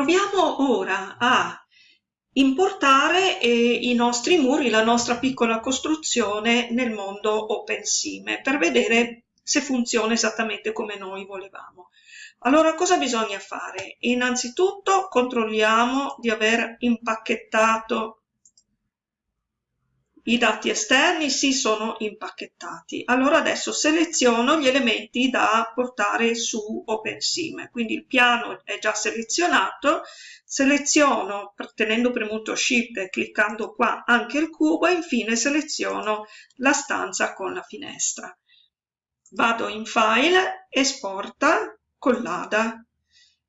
Proviamo ora a importare eh, i nostri muri, la nostra piccola costruzione nel mondo OpenSime per vedere se funziona esattamente come noi volevamo. Allora cosa bisogna fare? Innanzitutto controlliamo di aver impacchettato i dati esterni sì sono impacchettati. Allora adesso seleziono gli elementi da portare su OpenSime. Quindi il piano è già selezionato, seleziono tenendo premuto Shift e cliccando qua anche il cubo e infine seleziono la stanza con la finestra. Vado in File, Esporta, Collada.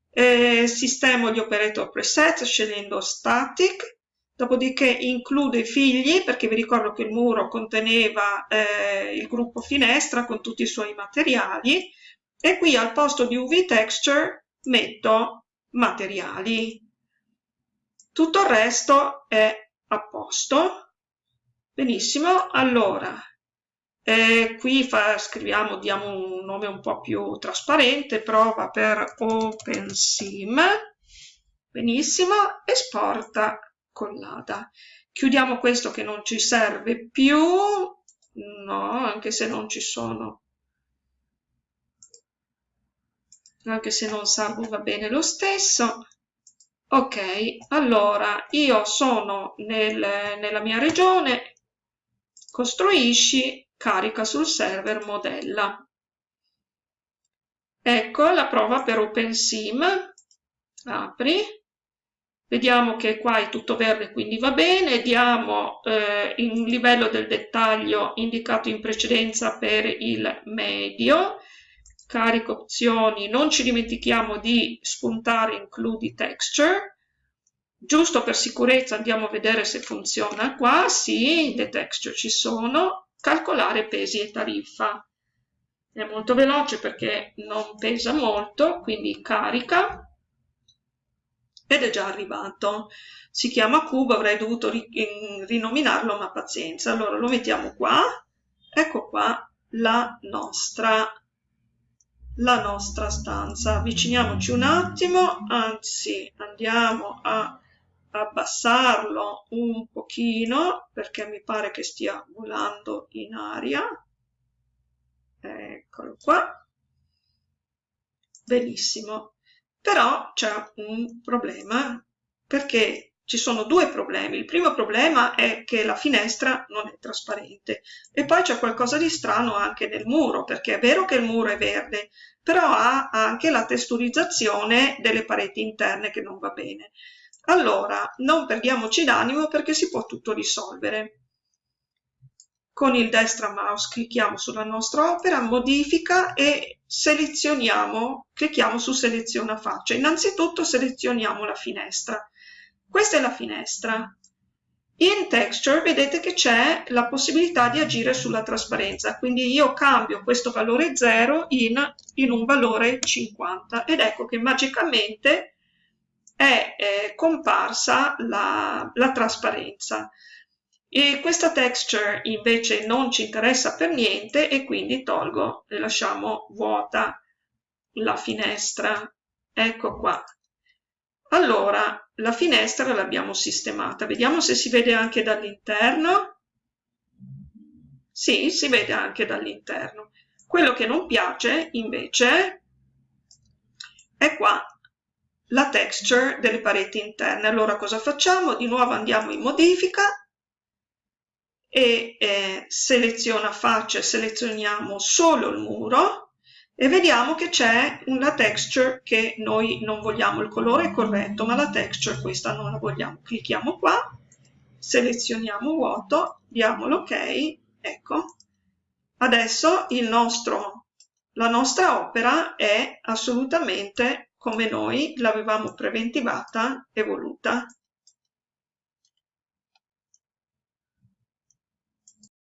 Eh, sistemo gli operator preset scegliendo Static dopodiché include i figli, perché vi ricordo che il muro conteneva eh, il gruppo finestra con tutti i suoi materiali, e qui al posto di UV Texture metto materiali. Tutto il resto è a posto. Benissimo, allora, eh, qui fa, scriviamo, diamo un nome un po' più trasparente, prova per OpenSim, benissimo, esporta collata. Chiudiamo questo che non ci serve più, no, anche se non ci sono, anche se non salvo va bene lo stesso. Ok, allora io sono nel, nella mia regione, costruisci, carica sul server, modella. Ecco la prova per OpenSim, apri, Vediamo che qua è tutto verde, quindi va bene. Diamo eh, il livello del dettaglio indicato in precedenza per il medio. Carico opzioni, non ci dimentichiamo di spuntare includi texture. Giusto per sicurezza andiamo a vedere se funziona qua. Sì, le texture ci sono. Calcolare pesi e tariffa. È molto veloce perché non pesa molto, quindi carica ed è già arrivato. Si chiama cubo, avrei dovuto ri rinominarlo, ma pazienza. Allora lo mettiamo qua, ecco qua la nostra, la nostra stanza. Avviciniamoci un attimo, anzi andiamo a abbassarlo un pochino perché mi pare che stia volando in aria. Eccolo qua. Benissimo. Però c'è un problema perché ci sono due problemi. Il primo problema è che la finestra non è trasparente e poi c'è qualcosa di strano anche nel muro, perché è vero che il muro è verde, però ha anche la testurizzazione delle pareti interne che non va bene. Allora, non perdiamoci d'animo perché si può tutto risolvere con il destra mouse clicchiamo sulla nostra opera, modifica e selezioniamo, clicchiamo su seleziona faccia. Innanzitutto selezioniamo la finestra. Questa è la finestra. In Texture vedete che c'è la possibilità di agire sulla trasparenza, quindi io cambio questo valore 0 in, in un valore 50 ed ecco che magicamente è eh, comparsa la, la trasparenza. E questa texture invece non ci interessa per niente e quindi tolgo e lasciamo vuota la finestra. Ecco qua. Allora, la finestra l'abbiamo sistemata. Vediamo se si vede anche dall'interno. Sì, si vede anche dall'interno. Quello che non piace invece è qua la texture delle pareti interne. Allora cosa facciamo? Di nuovo andiamo in modifica e eh, seleziona faccia, selezioniamo solo il muro e vediamo che c'è una texture che noi non vogliamo, il colore è corretto, ma la texture questa non la vogliamo. Clicchiamo qua, selezioniamo vuoto, diamo l'ok, ecco. Adesso nostro, la nostra opera è assolutamente come noi l'avevamo preventivata e voluta.